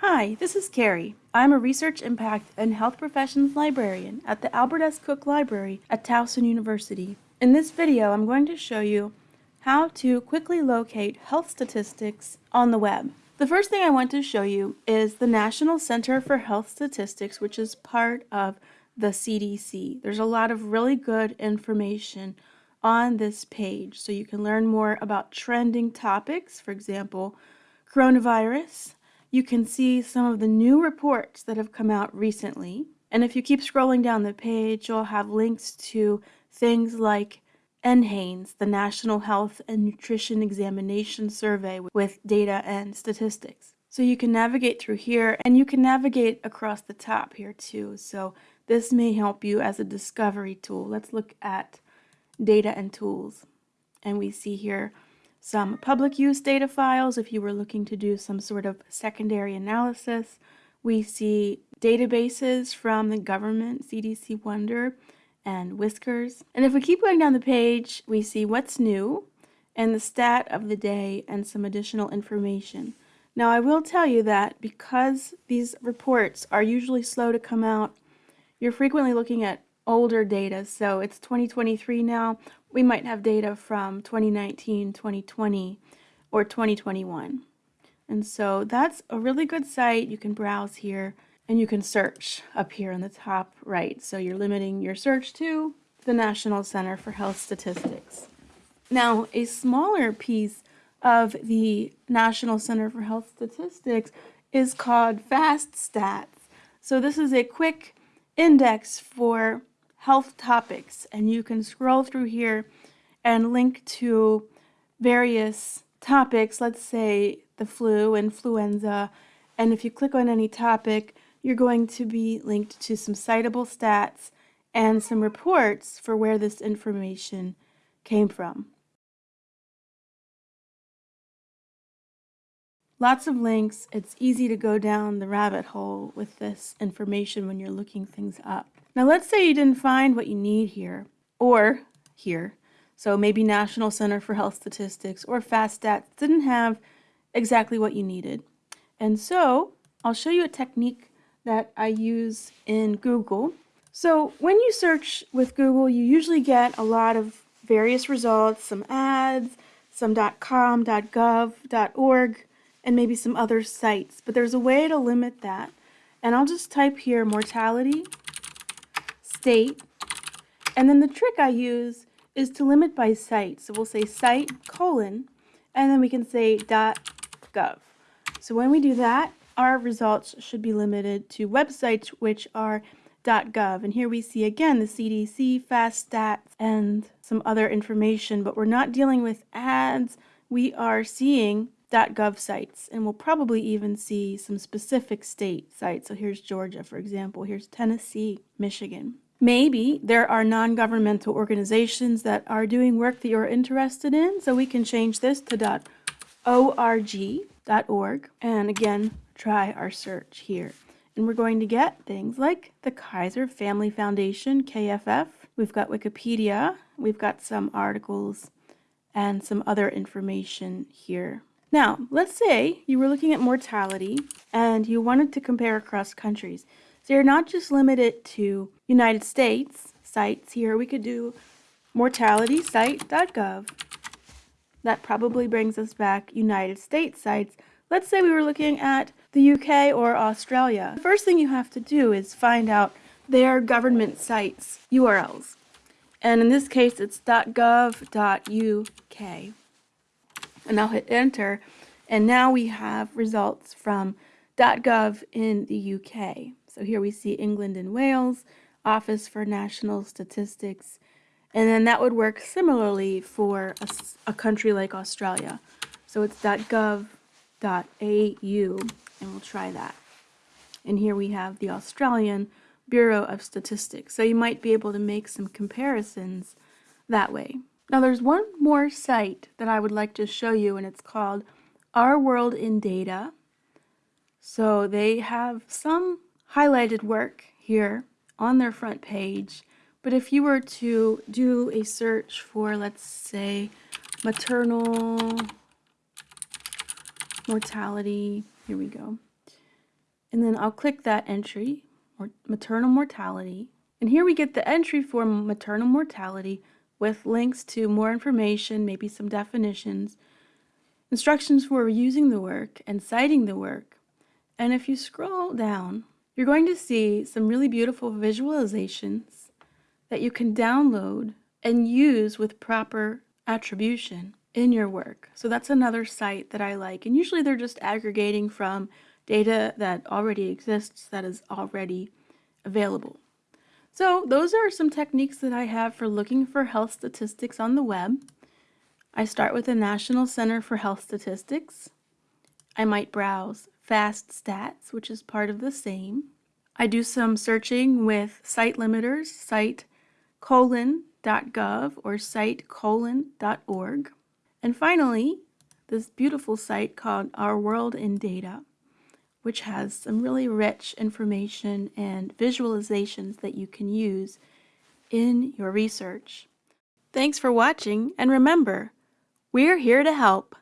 Hi, this is Carrie. I'm a Research Impact and Health Professions Librarian at the Albert S. Cook Library at Towson University. In this video, I'm going to show you how to quickly locate health statistics on the web. The first thing I want to show you is the National Center for Health Statistics, which is part of the CDC. There's a lot of really good information on this page, so you can learn more about trending topics, for example, coronavirus. You can see some of the new reports that have come out recently. And if you keep scrolling down the page, you'll have links to things like NHANES, the National Health and Nutrition Examination Survey with data and statistics. So you can navigate through here and you can navigate across the top here too. So this may help you as a discovery tool. Let's look at data and tools. And we see here some public use data files if you were looking to do some sort of secondary analysis. We see databases from the government, CDC Wonder, and WISQARS. And if we keep going down the page, we see what's new and the stat of the day and some additional information. Now I will tell you that because these reports are usually slow to come out, you're frequently looking at older data. So it's 2023 now. We might have data from 2019, 2020, or 2021. And so that's a really good site. You can browse here and you can search up here in the top right. So you're limiting your search to the National Center for Health Statistics. Now, a smaller piece of the National Center for Health Statistics is called FAST Stats. So this is a quick index for health topics and you can scroll through here and link to various topics, let's say the flu, and influenza, and if you click on any topic, you're going to be linked to some citable stats and some reports for where this information came from. Lots of links. It's easy to go down the rabbit hole with this information when you're looking things up. Now let's say you didn't find what you need here or here. So maybe National Center for Health Statistics or FastStats didn't have exactly what you needed. And so I'll show you a technique that I use in Google. So when you search with Google, you usually get a lot of various results, some ads, some .com, .gov, .org, and maybe some other sites. But there's a way to limit that. And I'll just type here mortality, state, and then the trick I use is to limit by site. So we'll say site colon, and then we can say dot .gov. So when we do that, our results should be limited to websites which are .gov. And here we see again the CDC, fast stats, and some other information, but we're not dealing with ads. We are seeing .gov sites, and we'll probably even see some specific state sites. So here's Georgia, for example. Here's Tennessee, Michigan. Maybe there are non-governmental organizations that are doing work that you're interested in, so we can change this to .org, and again, try our search here. And we're going to get things like the Kaiser Family Foundation, KFF. We've got Wikipedia. We've got some articles and some other information here. Now, let's say you were looking at mortality and you wanted to compare across countries. So you're not just limited to United States sites here. We could do mortalitysite.gov. That probably brings us back United States sites Let's say we were looking at the UK or Australia. The first thing you have to do is find out their government sites URLs. And in this case, it's .gov.uk. And I'll hit enter. And now we have results from .gov in the UK. So here we see England and Wales, Office for National Statistics, and then that would work similarly for a, a country like Australia. So it's .gov au and we'll try that. And here we have the Australian Bureau of Statistics. So you might be able to make some comparisons that way. Now there's one more site that I would like to show you and it's called Our World in Data. So they have some highlighted work here on their front page. But if you were to do a search for, let's say, maternal mortality. Here we go. And then I'll click that entry, or maternal mortality. And here we get the entry for maternal mortality with links to more information, maybe some definitions, instructions for using the work, and citing the work. And if you scroll down, you're going to see some really beautiful visualizations that you can download and use with proper attribution in your work. So that's another site that I like. And usually they're just aggregating from data that already exists, that is already available. So those are some techniques that I have for looking for health statistics on the web. I start with the National Center for Health Statistics. I might browse Fast Stats, which is part of the same. I do some searching with site limiters, site colon.gov or site colon.org. And finally, this beautiful site called Our World in Data, which has some really rich information and visualizations that you can use in your research. Thanks for watching, and remember, we're here to help.